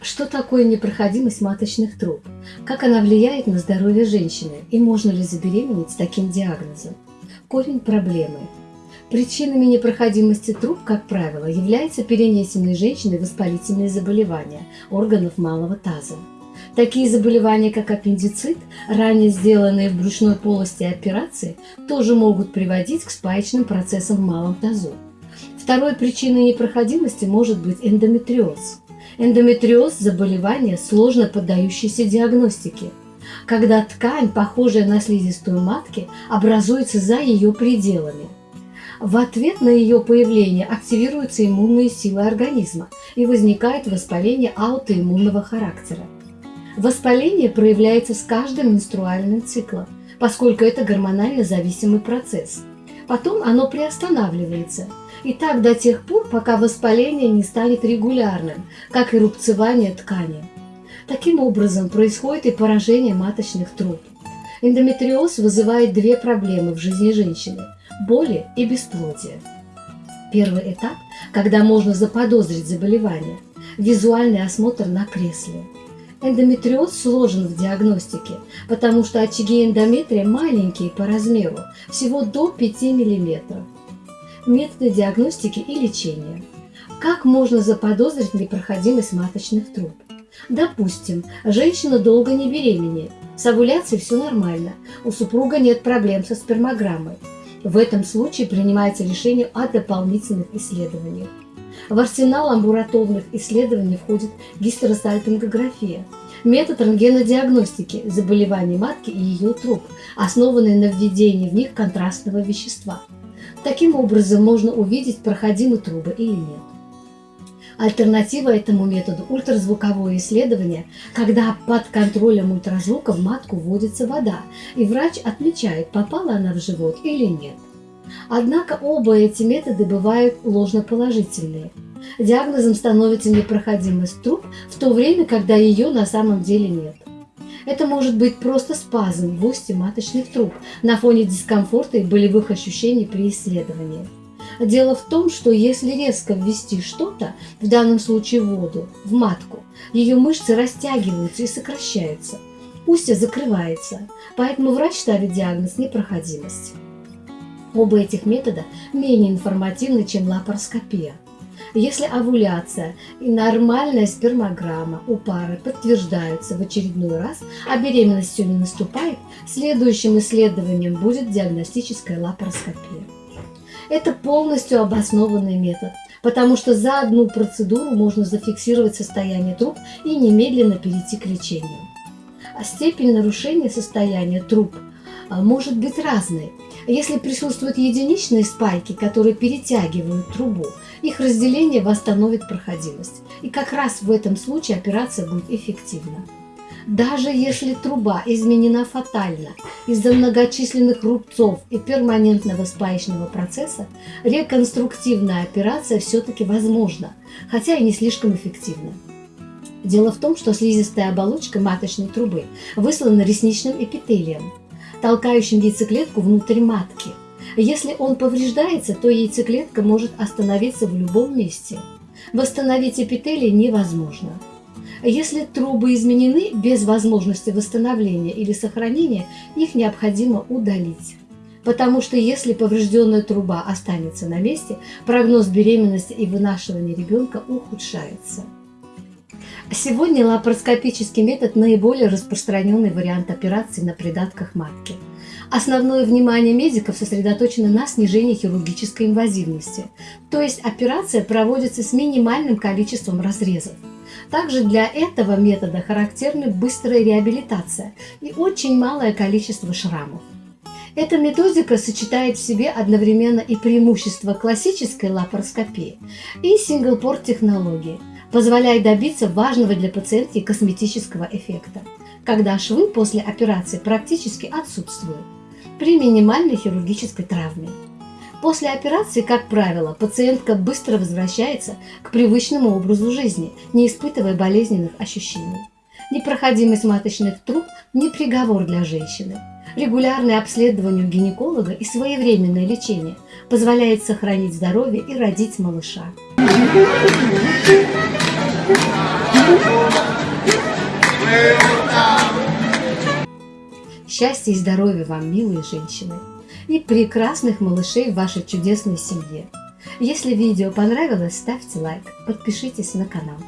Что такое непроходимость маточных труб? Как она влияет на здоровье женщины? И можно ли забеременеть с таким диагнозом? Корень проблемы. Причинами непроходимости труб, как правило, являются перенесенные женщиной воспалительные заболевания органов малого таза. Такие заболевания, как аппендицит, ранее сделанные в брюшной полости операции, тоже могут приводить к спаечным процессам в малом тазу. Второй причиной непроходимости может быть эндометриоз. Эндометриоз – заболевание, сложно поддающееся диагностике, когда ткань, похожая на слизистую матки, образуется за ее пределами. В ответ на ее появление активируются иммунные силы организма и возникает воспаление аутоиммунного характера. Воспаление проявляется с каждым менструальным циклом, поскольку это гормонально зависимый процесс. Потом оно приостанавливается – и так до тех пор, пока воспаление не станет регулярным, как и рубцевание ткани. Таким образом происходит и поражение маточных труб. Эндометриоз вызывает две проблемы в жизни женщины – боли и бесплодие. Первый этап, когда можно заподозрить заболевание – визуальный осмотр на кресле. Эндометриоз сложен в диагностике, потому что очаги эндометрия маленькие по размеру, всего до 5 мм методы диагностики и лечения. Как можно заподозрить непроходимость маточных труб? Допустим, женщина долго не беременеет, с овуляцией все нормально, у супруга нет проблем со спермограммой. В этом случае принимается решение о дополнительных исследованиях. В арсенал амбулаторных исследований входит гистеросальпингография, метод рентгенодиагностики заболеваний матки и ее труб, основанный на введении в них контрастного вещества – Таким образом можно увидеть, проходимы трубы или нет. Альтернатива этому методу – ультразвуковое исследование, когда под контролем ультразвука в матку вводится вода, и врач отмечает, попала она в живот или нет. Однако оба эти методы бывают ложноположительные. Диагнозом становится непроходимость труб в то время, когда ее на самом деле нет. Это может быть просто спазм в устье маточных труб на фоне дискомфорта и болевых ощущений при исследовании. Дело в том, что если резко ввести что-то, в данном случае воду, в матку, ее мышцы растягиваются и сокращаются. Устье закрывается, поэтому врач ставит диагноз непроходимость. Оба этих метода менее информативны, чем лапароскопия – если овуляция и нормальная спермограмма у пары подтверждаются в очередной раз, а беременность все не наступает, следующим исследованием будет диагностическая лапароскопия. Это полностью обоснованный метод, потому что за одну процедуру можно зафиксировать состояние труб и немедленно перейти к лечению. А степень нарушения состояния труб может быть разной. Если присутствуют единичные спайки, которые перетягивают трубу, их разделение восстановит проходимость. И как раз в этом случае операция будет эффективна. Даже если труба изменена фатально из-за многочисленных рубцов и перманентного спаечного процесса, реконструктивная операция все-таки возможна, хотя и не слишком эффективна. Дело в том, что слизистая оболочка маточной трубы выслана ресничным эпителием, толкающим яйцеклетку внутрь матки – если он повреждается, то яйцеклетка может остановиться в любом месте. Восстановить эпителий невозможно. Если трубы изменены без возможности восстановления или сохранения, их необходимо удалить. Потому что если поврежденная труба останется на месте, прогноз беременности и вынашивания ребенка ухудшается. Сегодня лапароскопический метод – наиболее распространенный вариант операции на придатках матки – Основное внимание медиков сосредоточено на снижении хирургической инвазивности, то есть операция проводится с минимальным количеством разрезов. Также для этого метода характерны быстрая реабилитация и очень малое количество шрамов. Эта методика сочетает в себе одновременно и преимущества классической лапароскопии и синглпорт технологии, позволяя добиться важного для пациентки косметического эффекта, когда швы после операции практически отсутствуют при минимальной хирургической травме. После операции, как правило, пациентка быстро возвращается к привычному образу жизни, не испытывая болезненных ощущений. Непроходимость маточных труб – не приговор для женщины. Регулярное обследование у гинеколога и своевременное лечение позволяет сохранить здоровье и родить малыша. Счастья и здоровья вам, милые женщины, и прекрасных малышей в вашей чудесной семье. Если видео понравилось, ставьте лайк, подпишитесь на канал.